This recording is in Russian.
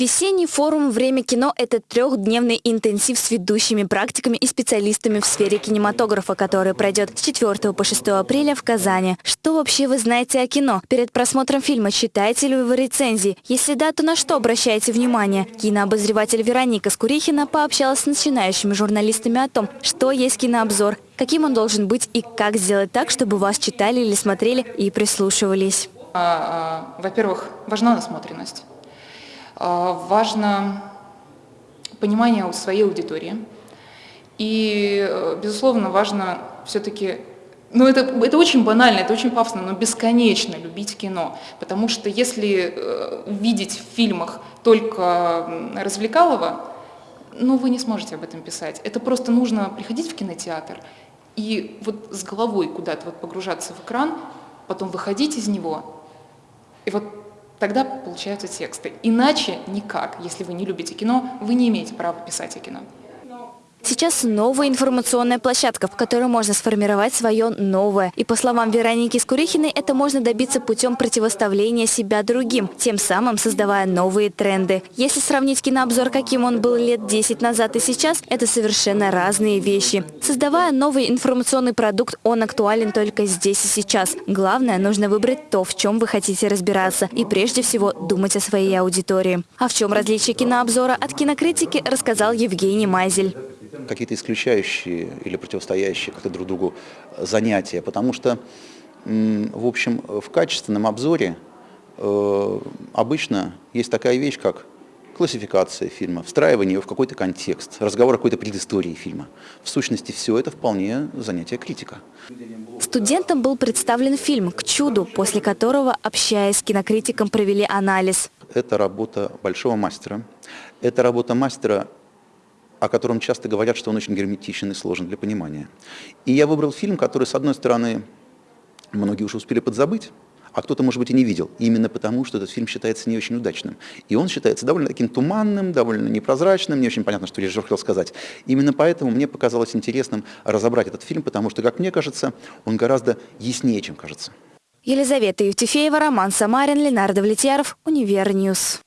Весенний форум «Время кино» – это трехдневный интенсив с ведущими практиками и специалистами в сфере кинематографа, который пройдет с 4 по 6 апреля в Казани. Что вообще вы знаете о кино? Перед просмотром фильма читаете ли вы рецензии? Если да, то на что обращаете внимание? Кинообозреватель Вероника Скурихина пообщалась с начинающими журналистами о том, что есть кинообзор, каким он должен быть и как сделать так, чтобы вас читали или смотрели и прислушивались. А, а, Во-первых, важна насмотренность. А, важно понимание у своей аудитории. И, э, безусловно, важно все-таки ну, это, это очень банально, это очень пафосно, но бесконечно любить кино. Потому что если э, видеть в фильмах только развлекалово, ну, вы не сможете об этом писать. Это просто нужно приходить в кинотеатр и вот с головой куда-то вот погружаться в экран, потом выходить из него, и вот тогда получаются тексты. Иначе никак. Если вы не любите кино, вы не имеете права писать о кино. Сейчас новая информационная площадка, в которой можно сформировать свое новое. И по словам Вероники Скурихиной, это можно добиться путем противоставления себя другим, тем самым создавая новые тренды. Если сравнить кинообзор, каким он был лет 10 назад и сейчас, это совершенно разные вещи. Создавая новый информационный продукт, он актуален только здесь и сейчас. Главное, нужно выбрать то, в чем вы хотите разбираться. И прежде всего думать о своей аудитории. А в чем различие кинообзора от кинокритики, рассказал Евгений Майзель какие-то исключающие или противостоящие как-то друг другу занятия, потому что, в общем, в качественном обзоре э, обычно есть такая вещь, как классификация фильма, встраивание его в какой-то контекст, разговор о какой-то предыстории фильма. В сущности, все это вполне занятие критика. Студентам был представлен фильм «К чуду», после которого, общаясь с кинокритиком, провели анализ. Это работа большого мастера. Это работа мастера о котором часто говорят, что он очень герметичен и сложен для понимания. И я выбрал фильм, который, с одной стороны, многие уже успели подзабыть, а кто-то, может быть, и не видел, именно потому, что этот фильм считается не очень удачным. И он считается довольно таким туманным, довольно непрозрачным, не очень понятно, что режиссер хотел сказать. Именно поэтому мне показалось интересным разобрать этот фильм, потому что, как мне кажется, он гораздо яснее, чем кажется. Елизавета Евтефеева, Роман Самарин, Ленардо Влетьяров, Универньюз.